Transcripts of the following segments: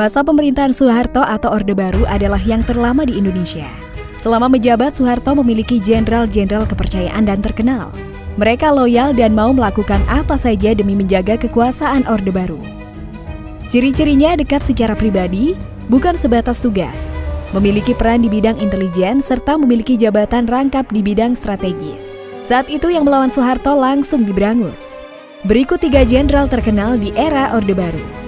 Masa pemerintahan Soeharto atau Orde Baru adalah yang terlama di Indonesia. Selama menjabat, Soeharto memiliki jenderal-jenderal kepercayaan dan terkenal. Mereka loyal dan mau melakukan apa saja demi menjaga kekuasaan Orde Baru. Ciri-cirinya dekat secara pribadi, bukan sebatas tugas. Memiliki peran di bidang intelijen serta memiliki jabatan rangkap di bidang strategis. Saat itu yang melawan Soeharto langsung diberangus. Berikut tiga jenderal terkenal di era Orde Baru.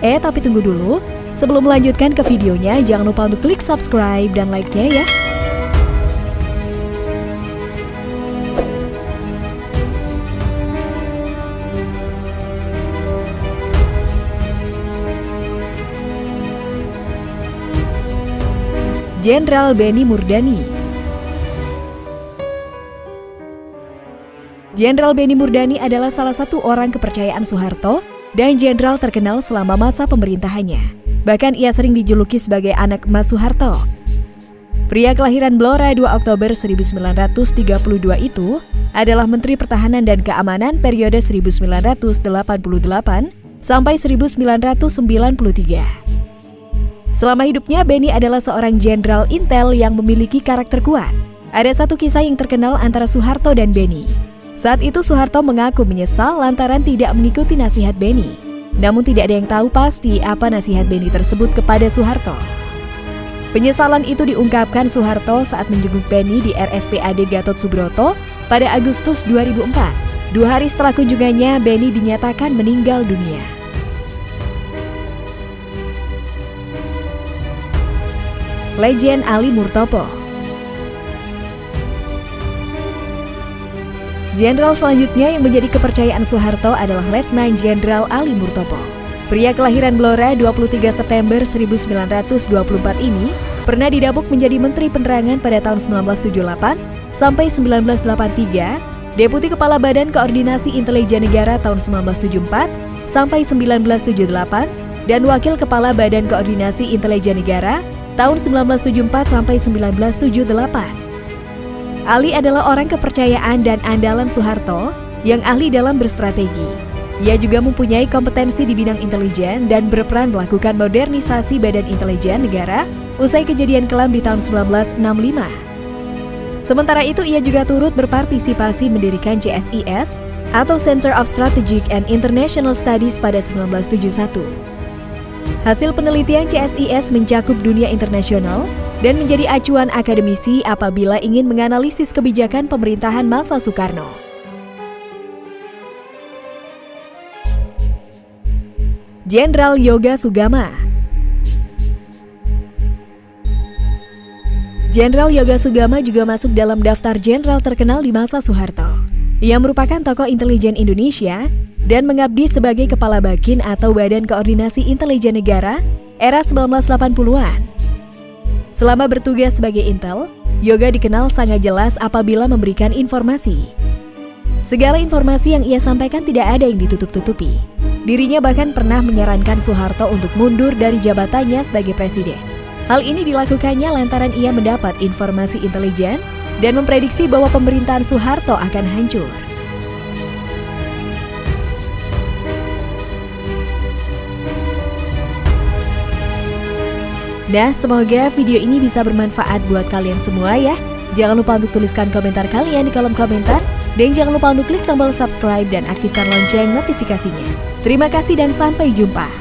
Eh, tapi tunggu dulu. Sebelum melanjutkan ke videonya, jangan lupa untuk klik subscribe dan like-nya ya. Jenderal Beni Murdani Jenderal Beni Murdani adalah salah satu orang kepercayaan Soeharto dan jenderal terkenal selama masa pemerintahannya. Bahkan ia sering dijuluki sebagai anak Mas Soeharto. Pria kelahiran Blora 2 Oktober 1932 itu adalah Menteri Pertahanan dan Keamanan periode 1988 sampai 1993. Selama hidupnya, Benny adalah seorang jenderal intel yang memiliki karakter kuat. Ada satu kisah yang terkenal antara Soeharto dan Benny. Saat itu Soeharto mengaku menyesal lantaran tidak mengikuti nasihat Beni. Namun tidak ada yang tahu pasti apa nasihat Beni tersebut kepada Soeharto. Penyesalan itu diungkapkan Soeharto saat menjenguk Beni di RSPAD Gatot Subroto pada Agustus 2004. Dua hari setelah kunjungannya, Beni dinyatakan meninggal dunia. Legend Ali Murtopo Jenderal selanjutnya yang menjadi kepercayaan Soeharto adalah Letnan Jenderal Ali Murtopo. Pria kelahiran Blora 23 September 1924 ini pernah didapuk menjadi Menteri Penerangan pada tahun 1978 sampai 1983, Deputi Kepala Badan Koordinasi Intelijen Negara tahun 1974 sampai 1978, dan Wakil Kepala Badan Koordinasi Intelijen Negara tahun 1974 sampai 1978. Ali adalah orang kepercayaan dan andalan Soeharto yang ahli dalam berstrategi. Ia juga mempunyai kompetensi di bidang intelijen dan berperan melakukan modernisasi badan intelijen negara usai kejadian kelam di tahun 1965. Sementara itu, ia juga turut berpartisipasi mendirikan CSIS atau Center of Strategic and International Studies pada 1971. Hasil penelitian CSIS mencakup dunia internasional, dan menjadi acuan akademisi apabila ingin menganalisis kebijakan pemerintahan masa Soekarno. Jenderal Yoga Sugama Jenderal Yoga Sugama juga masuk dalam daftar jenderal terkenal di masa Soeharto. Ia merupakan tokoh intelijen Indonesia dan mengabdi sebagai Kepala Bakin atau Badan Koordinasi Intelijen Negara era 1980-an. Selama bertugas sebagai intel, Yoga dikenal sangat jelas apabila memberikan informasi. Segala informasi yang ia sampaikan tidak ada yang ditutup-tutupi. Dirinya bahkan pernah menyarankan Soeharto untuk mundur dari jabatannya sebagai presiden. Hal ini dilakukannya lantaran ia mendapat informasi intelijen dan memprediksi bahwa pemerintahan Soeharto akan hancur. Nah, semoga video ini bisa bermanfaat buat kalian semua ya. Jangan lupa untuk tuliskan komentar kalian di kolom komentar. Dan jangan lupa untuk klik tombol subscribe dan aktifkan lonceng notifikasinya. Terima kasih dan sampai jumpa.